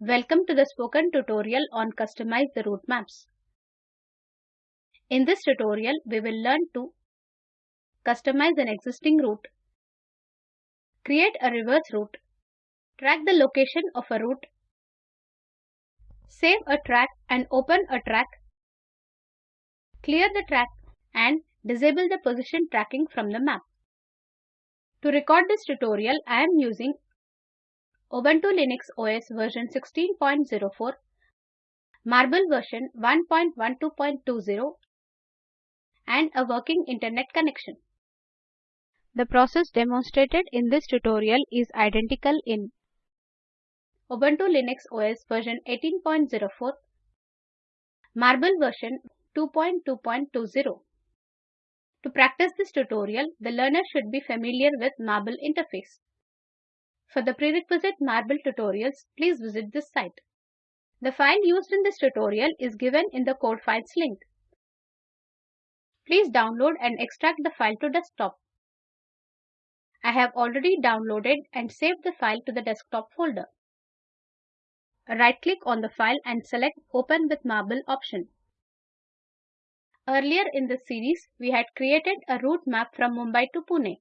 Welcome to the spoken tutorial on Customize the route maps. In this tutorial, we will learn to customize an existing route, create a reverse route, track the location of a route, save a track and open a track, clear the track and disable the position tracking from the map. To record this tutorial, I am using Ubuntu Linux OS version 16.04, Marble version 1.12.20 and a working internet connection. The process demonstrated in this tutorial is identical in Ubuntu Linux OS version 18.04, Marble version 2.2.20. To practice this tutorial, the learner should be familiar with Marble interface. For the prerequisite Marble tutorials, please visit this site. The file used in this tutorial is given in the code files link. Please download and extract the file to desktop. I have already downloaded and saved the file to the desktop folder. Right click on the file and select Open with Marble option. Earlier in this series, we had created a route map from Mumbai to Pune.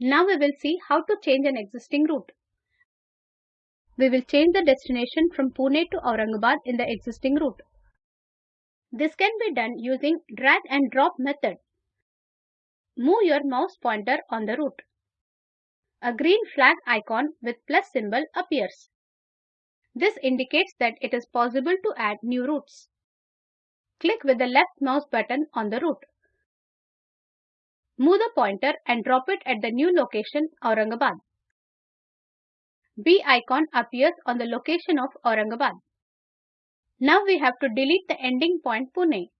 Now we will see how to change an existing route. We will change the destination from Pune to Aurangabad in the existing route. This can be done using drag and drop method. Move your mouse pointer on the route. A green flag icon with plus symbol appears. This indicates that it is possible to add new routes. Click with the left mouse button on the route. Move the pointer and drop it at the new location Aurangabad. B icon appears on the location of Aurangabad. Now we have to delete the ending point Pune.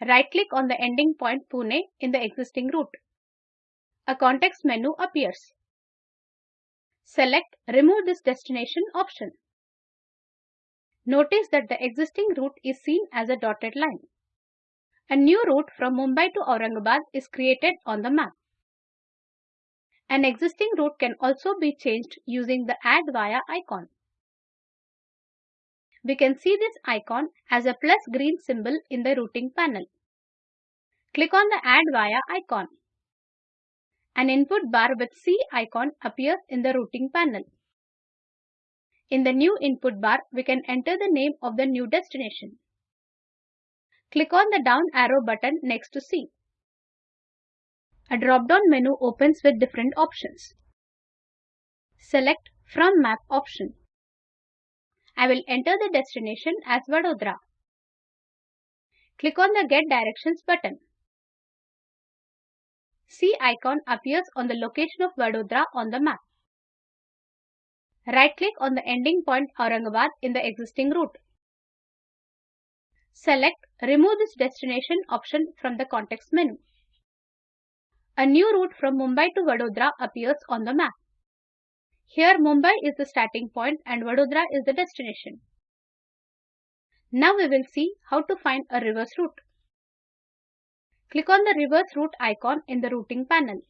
Right click on the ending point Pune in the existing route. A context menu appears. Select Remove this destination option. Notice that the existing route is seen as a dotted line. A new route from Mumbai to Aurangabad is created on the map. An existing route can also be changed using the Add Via icon. We can see this icon as a plus green symbol in the routing panel. Click on the Add Via icon. An input bar with C icon appears in the routing panel. In the new input bar, we can enter the name of the new destination. Click on the down arrow button next to C. A drop-down menu opens with different options. Select From Map option. I will enter the destination as Vadodara. Click on the Get Directions button. C icon appears on the location of Vadodara on the map. Right-click on the ending point Aurangabad in the existing route. Select Remove this destination option from the context menu. A new route from Mumbai to Vadodara appears on the map. Here Mumbai is the starting point and Vadodara is the destination. Now we will see how to find a reverse route. Click on the reverse route icon in the routing panel.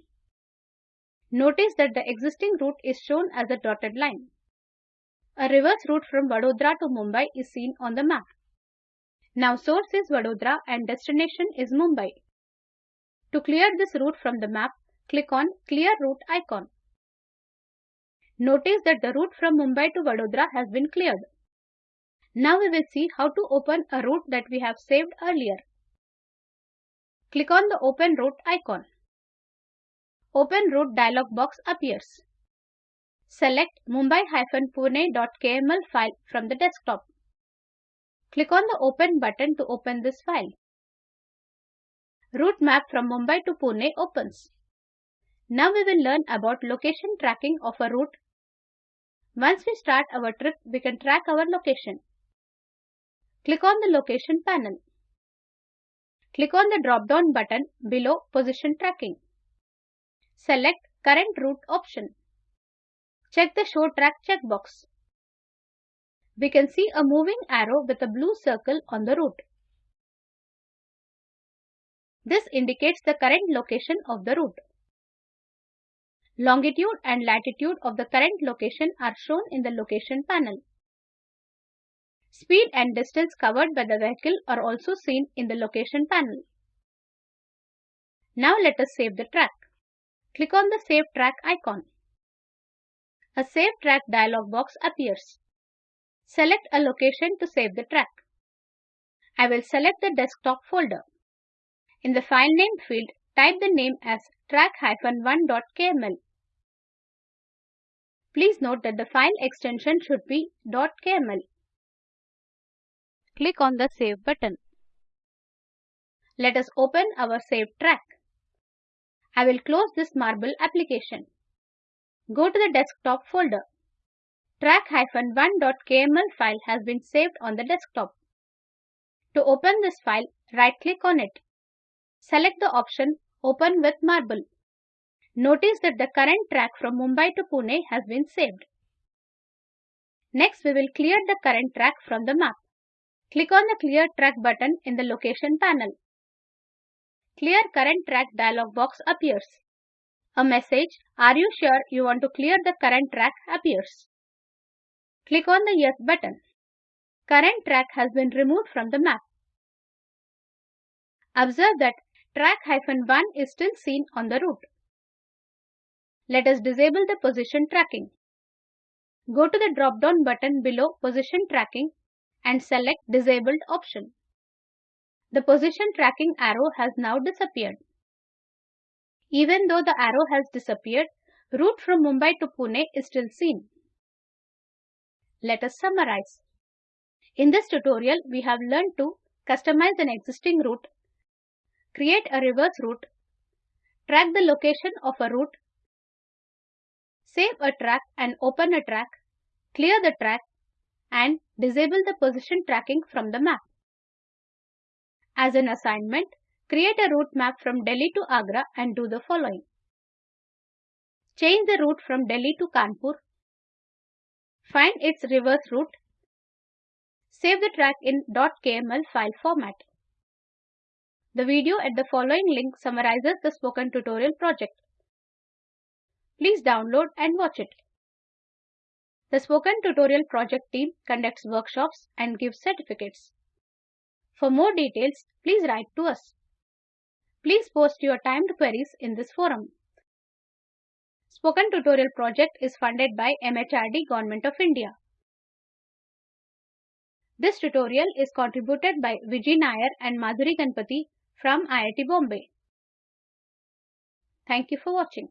Notice that the existing route is shown as a dotted line. A reverse route from Vadodara to Mumbai is seen on the map. Now source is Vadodara and destination is Mumbai. To clear this route from the map, click on Clear Route icon. Notice that the route from Mumbai to Vadodara has been cleared. Now we will see how to open a route that we have saved earlier. Click on the Open Route icon. Open Route dialog box appears. Select mumbai-pune.kml file from the desktop. Click on the Open button to open this file. Route map from Mumbai to Pune opens. Now we will learn about location tracking of a route. Once we start our trip, we can track our location. Click on the Location panel. Click on the drop-down button below Position Tracking. Select Current Route option. Check the Show Track checkbox we can see a moving arrow with a blue circle on the route. This indicates the current location of the route. Longitude and latitude of the current location are shown in the location panel. Speed and distance covered by the vehicle are also seen in the location panel. Now let us save the track. Click on the Save Track icon. A Save Track dialog box appears. Select a location to save the track. I will select the desktop folder. In the file name field, type the name as track-1.kml. Please note that the file extension should be .kml. Click on the Save button. Let us open our saved track. I will close this Marble application. Go to the desktop folder. Track-1.kml file has been saved on the desktop. To open this file, right-click on it. Select the option Open with Marble. Notice that the current track from Mumbai to Pune has been saved. Next, we will clear the current track from the map. Click on the Clear Track button in the Location panel. Clear Current Track dialog box appears. A message, Are you sure you want to clear the current track appears. Click on the Yes button. Current track has been removed from the map. Observe that track-1 is still seen on the route. Let us disable the position tracking. Go to the drop-down button below Position Tracking and select Disabled option. The position tracking arrow has now disappeared. Even though the arrow has disappeared, route from Mumbai to Pune is still seen. Let us summarize. In this tutorial, we have learned to customize an existing route, create a reverse route, track the location of a route, save a track and open a track, clear the track, and disable the position tracking from the map. As an assignment, create a route map from Delhi to Agra and do the following. Change the route from Delhi to Kanpur. Find its reverse route. Save the track in .kml file format. The video at the following link summarizes the spoken tutorial project. Please download and watch it. The Spoken Tutorial project team conducts workshops and gives certificates. For more details, please write to us. Please post your timed queries in this forum. Spoken Tutorial project is funded by MHRD Government of India. This tutorial is contributed by Vijay Nair and Madhuri Ganpati from IIT Bombay. Thank you for watching.